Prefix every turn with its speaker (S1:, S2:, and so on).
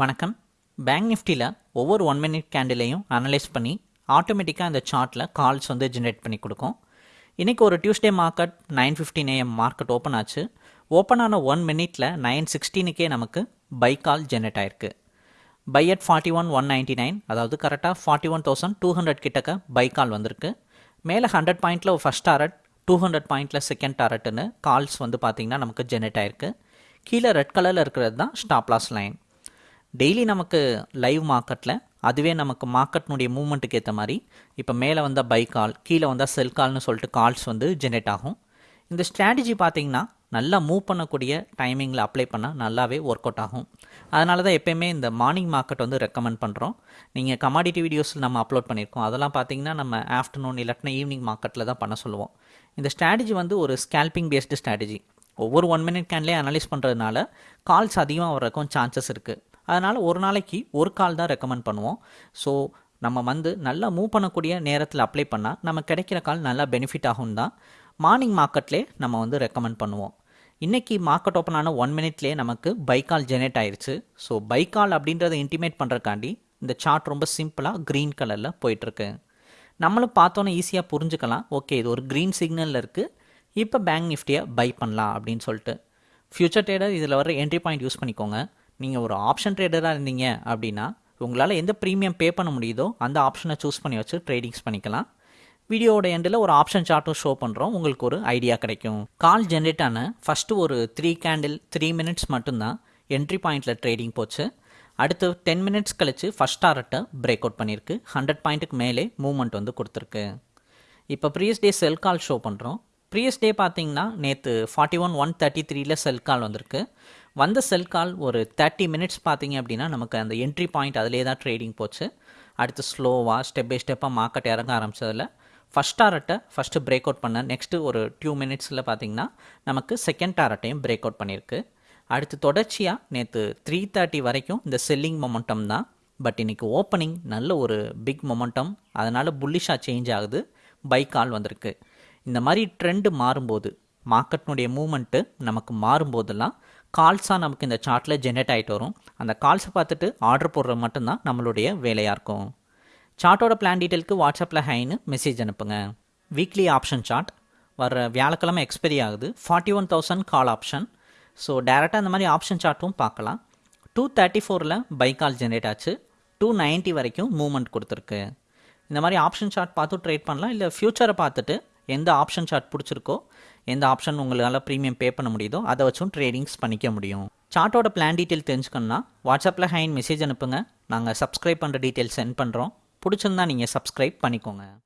S1: வணக்கம். பேங்க் நிஃப்டியில் ஒவ்வொரு ஒன் மினிட் கேண்டிலையும் அனலைஸ் பண்ணி ஆட்டோமேட்டிக்காக அந்த சார்ட்டில் கால்ஸ் வந்து ஜென்ரேட் பண்ணி கொடுக்கும். இன்றைக்கி ஒரு Tuesday market nine fifteen AM market open ஆச்சு. ஓப்பன் ஆன ஒன் மினிட்டில் நைன் சிக்ஸ்டீனுக்கே நமக்கு பை கால் ஜென்ரேட் ஆயிருக்கு. Buy at forty one one ninety nine அதாவது கரெக்டாக forty one thousand two hundred கிட்டக்க பை கால் வந்திருக்கு. மேலே ஹண்ட்ரட் பாயிண்ட்டில் ஃபஸ்ட் டாரட் டூ ஹண்ட்ரட் பாயிண்ட்டில் செகண்ட் டாரட்னு கால்ஸ் வந்து பார்த்திங்கன்னா நமக்கு ஜென்ரேட் ஆயிருக்கு. கீழே ரெட் கலரில் இருக்கிறது தான் ஸ்டாப்லாஸ் லைன் டெய்லி நமக்கு லைவ் மார்க்கெட்டில் அதுவே நமக்கு மார்க்கெட்னுடைய மூவ்மெண்ட்டுக்கு ஏற்ற மாதிரி இப்போ மேலே வந்தால் பை கால் கீழே வந்தால் செல் கால்னு சொல்லிட்டு கால்ஸ் வந்து ஜென்ரேட் ஆகும். இந்த ஸ்ட்ராட்டஜி பார்த்தீங்கன்னா நல்லா மூவ் பண்ணக்கூடிய டைமிங்கில் அப்ளை பண்ணால் நல்லாவே ஒர்க் அவுட் ஆகும். அதனால தான் எப்பயுமே இந்த மார்னிங் மார்க்கெட் வந்து ரெக்கமெண்ட் பண்ணுறோம் நீங்கள் கமாடிட்டி வீடியோஸ் நம்ம அப்லோட் பண்ணியிருக்கோம் அதெல்லாம் பார்த்தீங்கன்னா நம்ம ஆஃப்டர்நூன் இல்லாட்டினா ஈவினிங் மார்க்கெட்டில் தான் பண்ண சொல்லுவோம். இந்த ஸ்ட்ராட்டஜி வந்து ஒரு ஸ்கேல்பிங் பேஸ்டு ஸ்ட்ராட்டஜி ஒவ்வொரு ஒன் மினிட் கேன்லேயே அனலைஸ் பண்ணுறதுனால கால்ஸ் அதிகமாக வரக்கும் சான்சஸ் இருக்குது அதனால் ஒரு நாளைக்கு ஒரு கால் தான் ரெக்கமெண்ட் பண்ணுவோம். ஸோ நம்ம வந்து நல்லா மூவ் பண்ணக்கூடிய நேரத்தில் அப்ளை பண்ணால் நம்ம கிடைக்கிற கால் நல்லா பெனிஃபிட் ஆகும் தான் மார்னிங் மார்க்கெட்லேயே நம்ம வந்து ரெக்கமெண்ட் பண்ணுவோம். இன்றைக்கி மார்க்கெட் ஓப்பன் ஆன ஒன் மினிட்லேயே நமக்கு பை கால் ஜெனரேட் ஆயிடுச்சு ஸோ பை கால் அப்படின்றத இன்டிமேட் பண்ணுறக்காண்டி இந்த சார்ட் ரொம்ப சிம்பிளாக க்ரீன் கலரில் போயிட்டுருக்கு. நம்மளும் பார்த்தோன்னே ஈஸியாக புரிஞ்சுக்கலாம். ஓகே இது ஒரு க்ரீன் சிக்னலில் இருக்குது இப்போ பேங்க் நிஃப்டியை பை பண்ணலாம் அப்படின்னு சொல்லிட்டு. ஃப்யூச்சர் ட்ரேடர் இதில் வர என்ட்ரி பாயிண்ட் யூஸ் பண்ணிக்கோங்க. நீங்கள் ஒரு ஆப்ஷன் ட்ரேடராக இருந்தீங்க அப்படின்னா உங்களால் எந்த ப்ரீமியம் பே பண்ண முடியுதோ அந்த ஆப்ஷனை சூஸ் பண்ணி வச்சு ட்ரேடிங்ஸ் பண்ணிக்கலாம். வீடியோவோட எண்டில் ஒரு ஆப்ஷன் சார்ட்டும் ஷோ பண்ணுறோம் உங்களுக்கு ஒரு ஐடியா கிடைக்கும். கால் ஜென்ரேட் ஆன ஃபஸ்ட்டு ஒரு த்ரீ கேண்டில் த்ரீ மினிட்ஸ் மட்டும்தான் என்ட்ரி பாயிண்டில் ட்ரேடிங் போச்சு. அடுத்து டென் மினிட்ஸ் கழித்து ஃபஸ்ட் டாரட்டை பிரேக் அவுட் பண்ணியிருக்கு. ஹண்ட்ரட் பாயிண்ட்டுக்கு மேலே மூவ்மெண்ட் வந்து கொடுத்துருக்கு. இப்போ previous day sell call show பண்ணுறோம் ப்ரீவியஸ் டே பார்த்தீங்கன்னா நேற்று ஃபார்ட்டி ஒன் ஒன் தேர்ட்டி த்ரீல செல் கால் வந்திருக்கு. வந்த செல் கால் ஒரு தேர்ட்டி மினிட்ஸ் பார்த்தீங்க அப்படின்னா நமக்கு அந்த என்ட்ரி பாயிண்ட் அதிலே தான் ட்ரேடிங் போச்சு. அடுத்து ஸ்லோவாக ஸ்டெப் பை ஸ்டெப்பாக மார்க்கெட் இறங்க ஆரம்பித்ததில் ஃபஸ்ட் டாரட்டை ஃபஸ்ட்டு பிரேக் அவுட் பண்ண நெக்ஸ்ட்டு ஒரு டூ மினிட்ஸில் பார்த்தீங்கன்னா நமக்கு செகண்ட் டாரட்டையும் பிரேக் அவுட் பண்ணியிருக்கு அடுத்து தொடர்ச்சியாக நேற்று த்ரீ தேர்ட்டி வரைக்கும் இந்த செல்லிங் மொமெண்டம் தான். பட் இன்றைக்கி ஓப்பனிங் நல்ல ஒரு பிக் மொமெண்டம் அதனால் புல்லிஷாக சேஞ்ச் ஆகுது. பை கால் வந்திருக்கு. இந்த மாதிரி ட்ரெண்டு மாறும்போது மார்க்கெட்னுடைய மூமெண்ட்டு நமக்கு மாறும்போதெல்லாம் கால்ஸாக நமக்கு இந்த சார்ட்டில் ஜென்ரேட் ஆகிட்டு வரும். அந்த கால்ஸை பார்த்துட்டு ஆர்டர் போடுறது மட்டும்தான் நம்மளுடைய வேலையாக இருக்கும். சார்ட்டோட பிளான் டீட்டெயிலுக்கு வாட்ஸ்அப்பில் ஹைன்னு மெசேஜ் அனுப்புங்க. வீக்லி ஆப்ஷன் சார்ட் வர வியாழக்கிழமை எக்ஸ்பெரி ஆகுது. Forty one thousand call option so டேரெக்டாக அந்த மாதிரி ஆப்ஷன் சார்ட்டும் பார்க்கலாம். டூ தேர்ட்டி ஃபோரில் பை கால் ஜென்ரேட் ஆச்சு. டூ நைன்ட்டி வரைக்கும் மூவ்மெண்ட் கொடுத்துருக்கு. இந்த மாதிரி ஆப்ஷன் சார்ட் பார்த்து ட்ரேட் பண்ணலாம். இல்லை ஃப்யூச்சரை பார்த்துட்டு எந்த ஆப்ஷன் சார்ட் பிடிச்சிருக்கோ எந்த ஆப்ஷன் உங்களால் ப்ரீமியம் பே பண்ண முடியுதோ அதை வச்சும் ட்ரேடிங்ஸ் பண்ணிக்க முடியும். சார்ட்டோட பிளான் டீட்டெயில் தெரிஞ்சுக்கணுன்னா வாட்ஸ்அப்பில் ஹைன் மெசேஜ் அனுப்புங்க. நாங்கள் சப்ஸ்கிரைப் பண்ணுற டீட்டெயில் சென்ட் பண்ணுறோம் பிடிச்சிருந்தா நீங்கள் சப்ஸ்கிரைப் பண்ணிக்கோங்க.